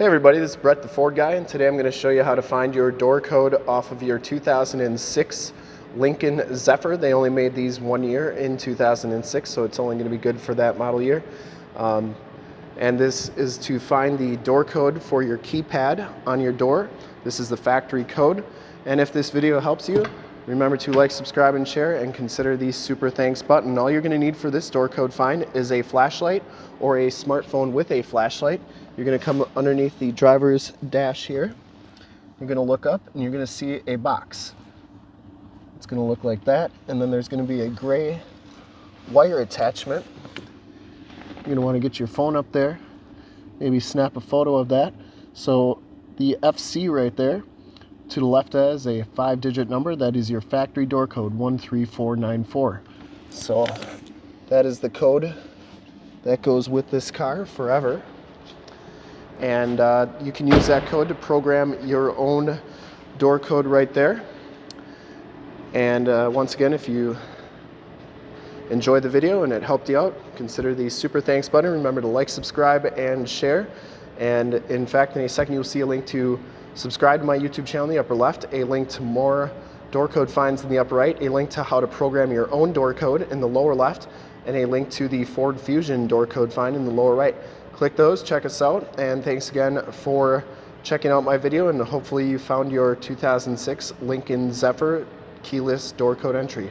Hey everybody, this is Brett the Ford guy and today I'm going to show you how to find your door code off of your 2006 Lincoln Zephyr. They only made these one year in 2006 so it's only going to be good for that model year. Um, and this is to find the door code for your keypad on your door. This is the factory code and if this video helps you remember to like, subscribe, and share and consider the super thanks button. All you're going to need for this door code find is a flashlight or a smartphone with a flashlight. You're going to come underneath the driver's dash here. You're going to look up and you're going to see a box. It's going to look like that. And then there's going to be a gray wire attachment. You're to want to get your phone up there. Maybe snap a photo of that. So the FC right there to the left has a five digit number. That is your factory door code 13494. So that is the code that goes with this car forever and uh, you can use that code to program your own door code right there. And uh, once again, if you enjoyed the video and it helped you out, consider the super thanks button. Remember to like, subscribe, and share. And in fact, in a second, you'll see a link to subscribe to my YouTube channel in the upper left, a link to more door code finds in the upper right, a link to how to program your own door code in the lower left, and a link to the Ford Fusion door code find in the lower right click those, check us out, and thanks again for checking out my video, and hopefully you found your 2006 Lincoln Zephyr keyless door code entry.